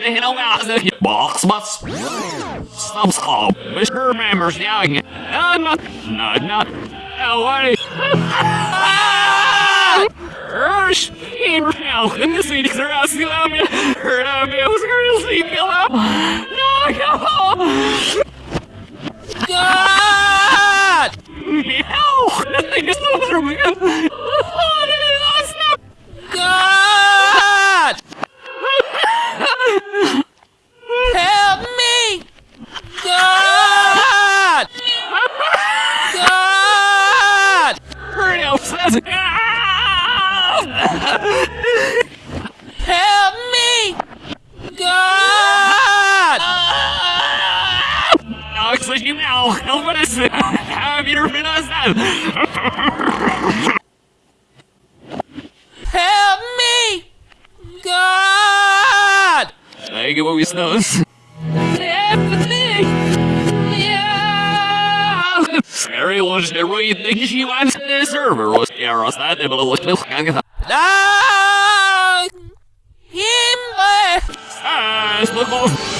hino maza. Box bus. Some school, Mr. Members. Uh, not, not, not. What? Rush! Now, and the Phoenix are asking me. Heard of me, I was really kill. No, go God! Meow! Nothing is so through me. Oh, stop! God! Help me! God! God! Hurry up, says Help me! God! Alex, you now. Help us. Have you been us? Help me! God! I give away snows. Everything. Yeah. Scary was the she wants the server was was that able to look milk and Ah! Him! Ah,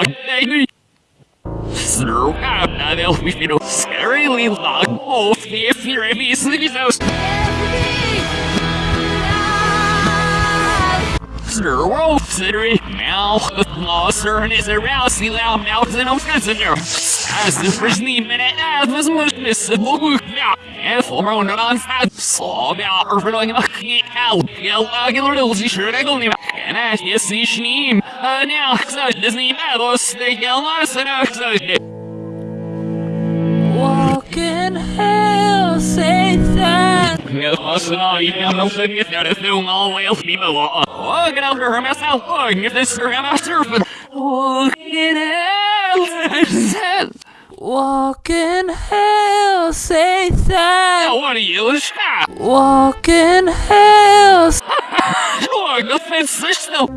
Sir, I'm not elf, you. Scarily long, oh, if you're a me, sleepy house. Sir, wolf, sittery, mouth, monster, and is around, see loud mouths, and there. As the first name minute, as was most missable, now, and for on the onside, saw about her like a key out, yell, like a little, sure, I go, and as you see, she, uh, now, so Disney Battles, they yell, nice, and I so doing all well, people. Get out of her myself, oh, if this is her. Walk in hell, Walk in hell, Satan! what are you, stop? Walk in hell, the fence is still.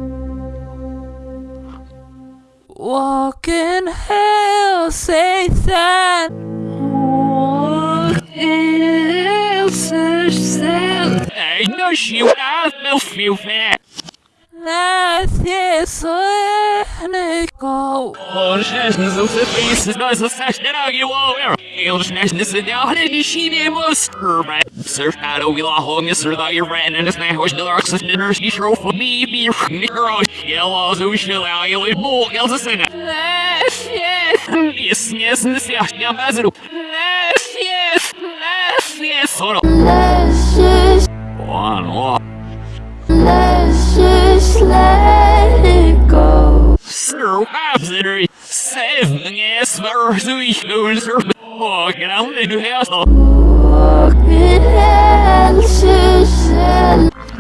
Walk in hell, Satan! Walk in Satan. Hey, no, she would have no few fat. Nadie sueño. Eles não se pensam, nós assassinamos aqui o homem. Eles não se dão de chinemos. Surfado we la home is that your ran and it's not was the of dinners you show for me be nickel yellow so shall I you yes, yes, sort of. Let's just, One, one. let's just let it go. Sir, absolutely. Seven, yes, for three shoes. Oh, get out of the house. Walk in hell, Susan.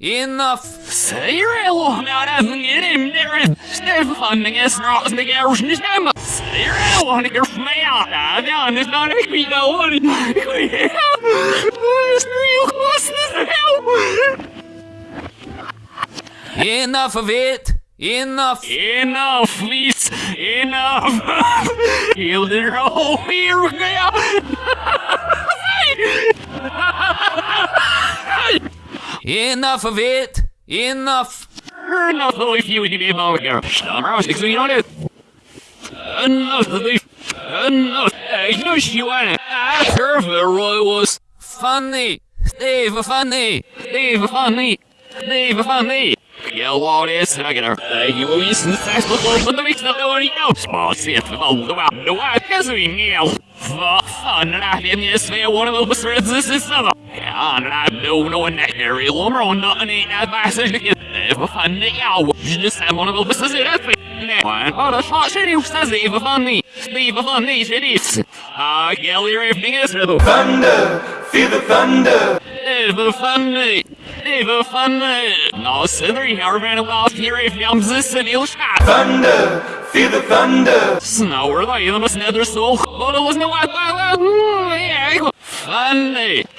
Enough! Er goed? Enough of it! Enough! Enough, please. Enough. Hilder, oh, here. Enough of it! Enough! Enough of if you would be about here. Stop, I was explaining on it. Enough of the... Enough. I know she heard the Roy was... Funny! Steve, funny! Steve, funny. Steve, funny. Yellow is regular. You will be successful for the mix of the one you Small of all the wow. The wife has we meal. Fun and I didn't they one of the threads this is summer. Yeah, and I don't know when that area on nothing ain't advice to get. If a fun day out, just have one of the businesses that's One, oh, the shot shit, who says even funny. Even funny, shit is. Ah, Gelly, everything is the Thunder, feel the thunder. Even funny. Even funny. No, Sidri, here, man, well, here, if I'm this and you'll shot. Thunder, feel the thunder. Snower, like, the most nether soul. But it was no, I, funny. Even funny.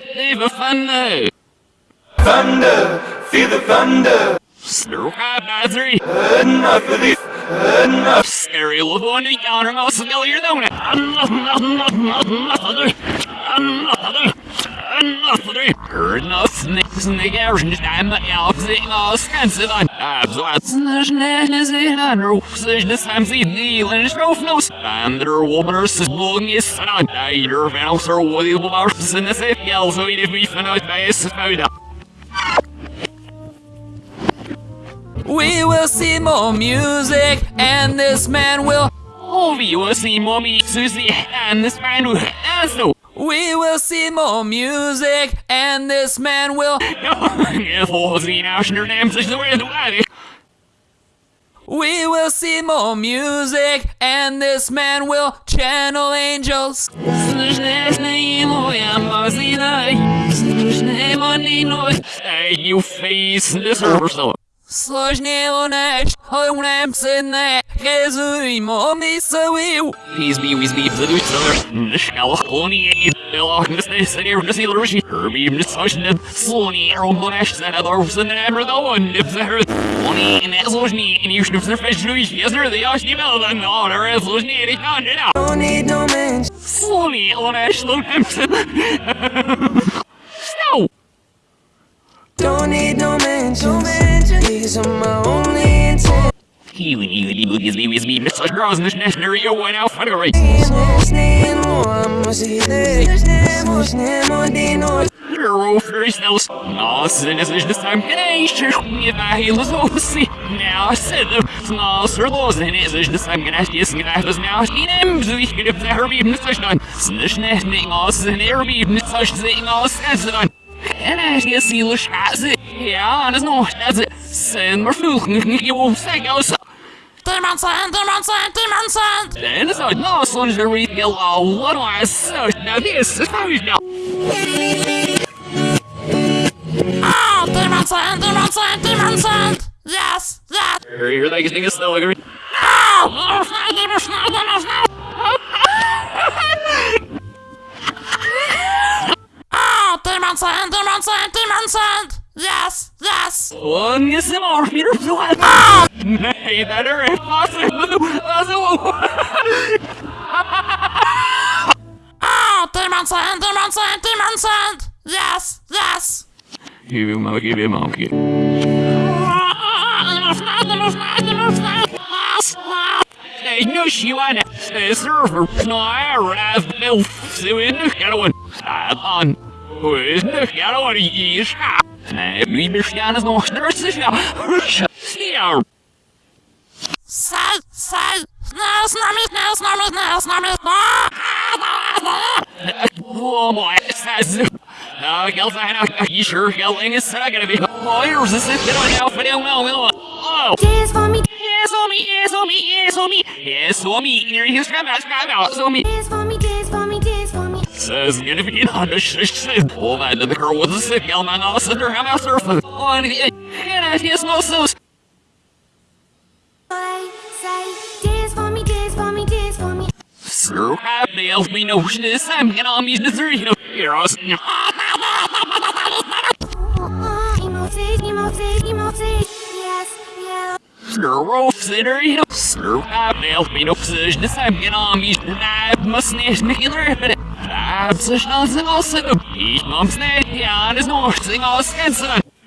Thunder, feel the thunder. Battery. Enough of this, enough. Scary little one, yonder mouse, smell we will see more music, and this man will. Oh, we will see mommy, Susie, and this man will... has no. We will see more music, and this man will. If all the national names is the way the way. We will see more music, and this man will channel angels. Hey, you face this. Сложнее ночь, умрем сына, газуемо мисовил. He's be, he's be, the new summer. Shall only Bill this this here to see the Rishi. Herbie Miss Ocean Sony Arrow Monash and other than ever the one if there only in Azojni and you should have fish Luis yes sir the Yoshi Bell and all the Azojni it can't get out. Don't need no man. Sony Monash Lumpson. So Don't need no mentions. these are my only intent. Healing you boogies be with me, Miss Girls in this national Rio went out for the race. Sneen mo amo si Snemo, snemo di no. Hero first else. No, sin is this time connection. If I heal us all see. Now I said them. No, sir, those in it is this time gonna ask you, and I was now asking him. So we could have the Herbie in the session. Snish nesting us and Herbie in the session us as it on. En ask you, see the shots it. Ja, dat is nog, dat is het. Zijn maar vroeg, je won't say go so. Demonstrant, demonstrant, demonstrant. En zo, no, soms weer heel al, wat was zo. Nou, dit is het huis nou. Oh, demonstrant, demonstrant, demonstrant. Yes, yes. Hier, dat is dingen snel, ik Oh, demonstrant, demonstrant. Oh, demonstrant, demonstrant, demonstrant. Yes, yes. One is more, Peter, so I. Nej, det är impossible. Alltså, Oh, ah, demonstrant, demonstrant, demonstrant. Yes, yes. Him monkey, give him monkey. Hey, no, she wanna say server. No, I have no suing the one. on. Who is the other one? Yes, Nej, vi bestämmer nog nurses ja. Ja. Sad, sad. Snäll, snäll, snäll, snäll, snäll, snäll, Oh my, says. Uh, girls, I know. You sure yelling is not gonna be. Oh, here's this. They don't know. They don't know. Oh. For me, Yes, me, yes, me, yes, me, yes, on me. Here, here's come out, come out, so me. Says, gonna on the shish. Oh, man, the girl was a sick girl, man. I'll sit there, I'm out surfing. Oh, and I hear no sauce. I say, dance for me, dance for me, dance for me. Sir, have the elf sitter, you know. Sir, have the elf me notion this time, and I'll meet the knife, must snatch me in the I'm such nonsense also. Each mom's neck, yeah, and it's no thing all sense.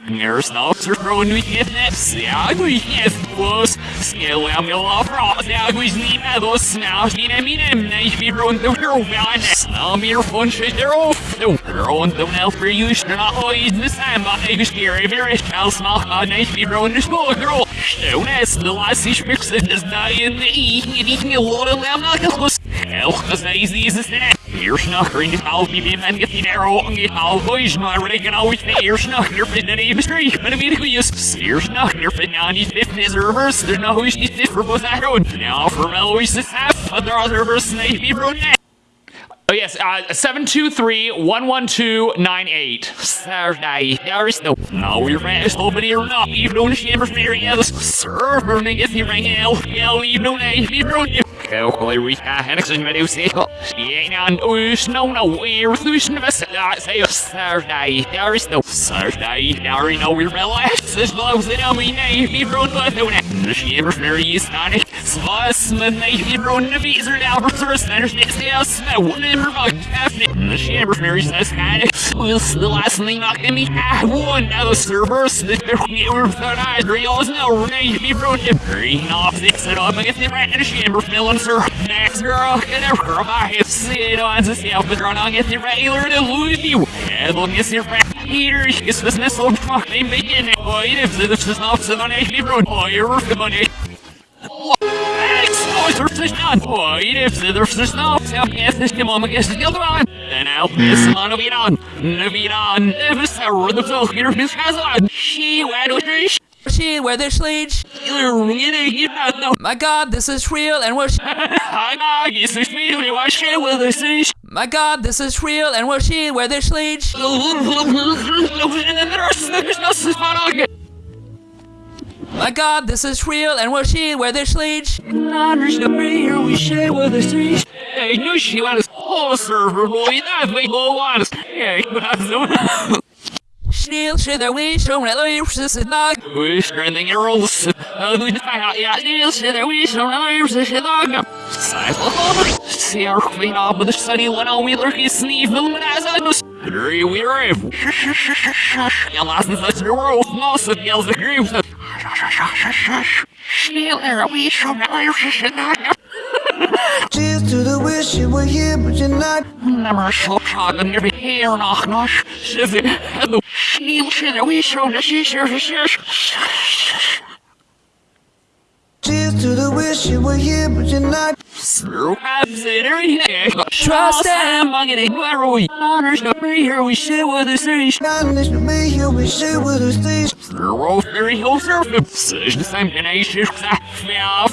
There's no throne we get that sagui yes was skill am yo afro sagui's ni medo snaus ni mi nem nei vi run the hero now mir fun shit there off no run the now for you not always the same but I scary very shall smell a nice vi run the small girl so that's the last ich mix it is not in the eating a lot of them not close Hell, das ist dieses de taal die weer en get daar ook in de taal boys maar kan always hier snakker in de street maar weet ik wie is hier snakker in aan die fitness reverse. There's no who's die for both that road. Now for always this half other other verse name be bro Oh yes, uh, 723-11298. Saturday, there is no no we're open here not on the shimmer fairy else server nigga if you ring out yeah we know name be bro Calculate we can explain what you say. Yeah, and us no no we're losing the say Saturday. There is no Saturday. There is no we're relaxed. This loves it on me. Be bro but no The shimmer fairy is not it. Swas med mig i brunnen visar det av förstås det är snow never fuck happening. The fairy says kind of was the last thing knocking me out. One of the servers that were thought I'd realize no name be brunnen. Green off this it up against the rat and shimmer feeling sir. Next girl can ever I have seen on the self but run on get the regular to lose you. And look at your rat. Here is this missile fucking beginning. Oh, if this is not so on a brunnen. Oh, you're. Oj, det Den är alltid man. Nu vidan. Det är så det så här finns kasan. She went with me. She wear the sleeves. My God, this is real, and we're. The. My God, this is real, and we're she wear the sleeves. sleeves. Nanners the here we share with the sea. Hey, knew she was whole server boy. That's way go on. Hey, that's the Still, shit, that we show that we this is not. We're strengthening your rules. Uh, we just find out, yeah, shit, that we show that we this is not. See our queen up with the sunny one on we lurky sneeze, boom, and as I was. Hurry, we rave. Yeah, last in such a world, most of Cheers to the wish you were here, but you're not. Never so proud every hair knock knock. Shiver, hello. Still, shit, that we show that to the wish you were here, but you're not. Trust them, I'm getting glory. Honors the here we share with the city. Kindness to me, here we share with the stage. Zero very whole surface. Same tenacious.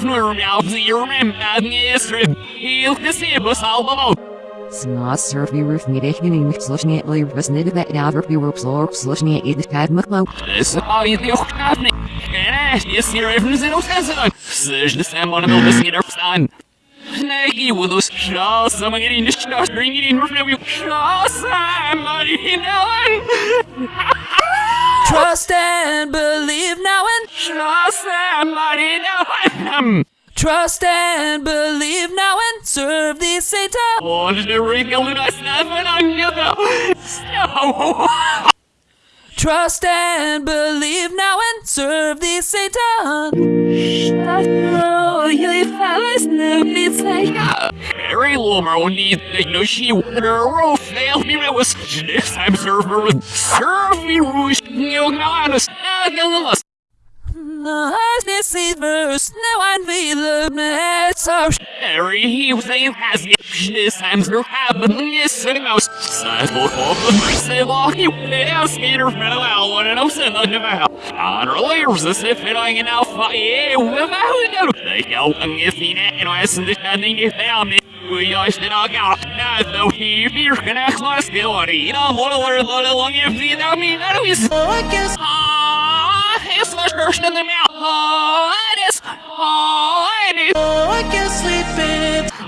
Nur now zero and yesterday. He'll see us all about. Snas surfy roof middag niet slushing it leave was nid that now you were slorp slushing it the tad mclow. This is how you do happening. And yes, you're even zero sense. Such the same one of the listening to son. Nike with us shaw someone getting the shaw bringing in review shaw somebody now Trust and believe now and shaw somebody now trust and believe now and serve the Satan. Though. Trust and believe now and serve the Satan. Need they know she her fail me was this time server with serve me rouge you is verse now and be the net so Harry he saying has time serve happening yes and mouse Sidle of say well he would ask skater for a while one and I'm saying the about Unrelated as if it ain't enough yeah without they go and if he not and I understanding if they are me we are still not out now so he fear can ask my skill you know what a little long if you know me that is I guess The in. Oh, it is. I.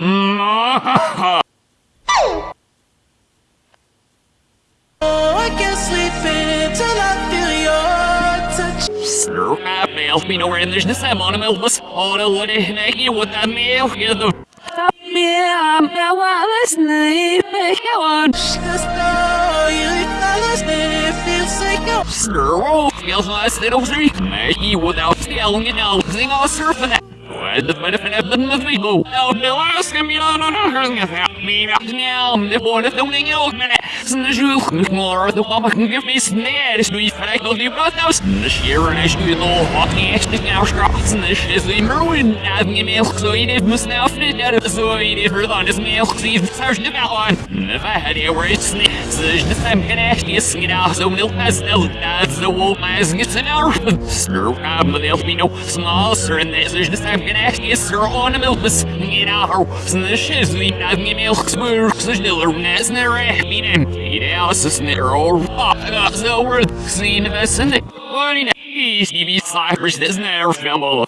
Mm, Oh, I can sleep in I. Sir, I failed me nowhere in the same on a milk was all I hear what that meal here the yeah, I'm you fell asleep, feels like a skills less than a three. Maybe without stealing it out, sing all surfing it. What if it happened with me? Oh, ask me, now, the boy, the thing, you know, man, more, the mama can give me snare, so if I go, you got those, the sheer as you know, walking actually now, and the the merwin, having a milk, so must now fit out of so he did her on milk, see the search the one. If I had the same can actually sing out, so no, that's the wolf, as gets an hour, stir, but there'll be no small, sir, there's the can actually sir on a milk, the shiz, we have milk, is never film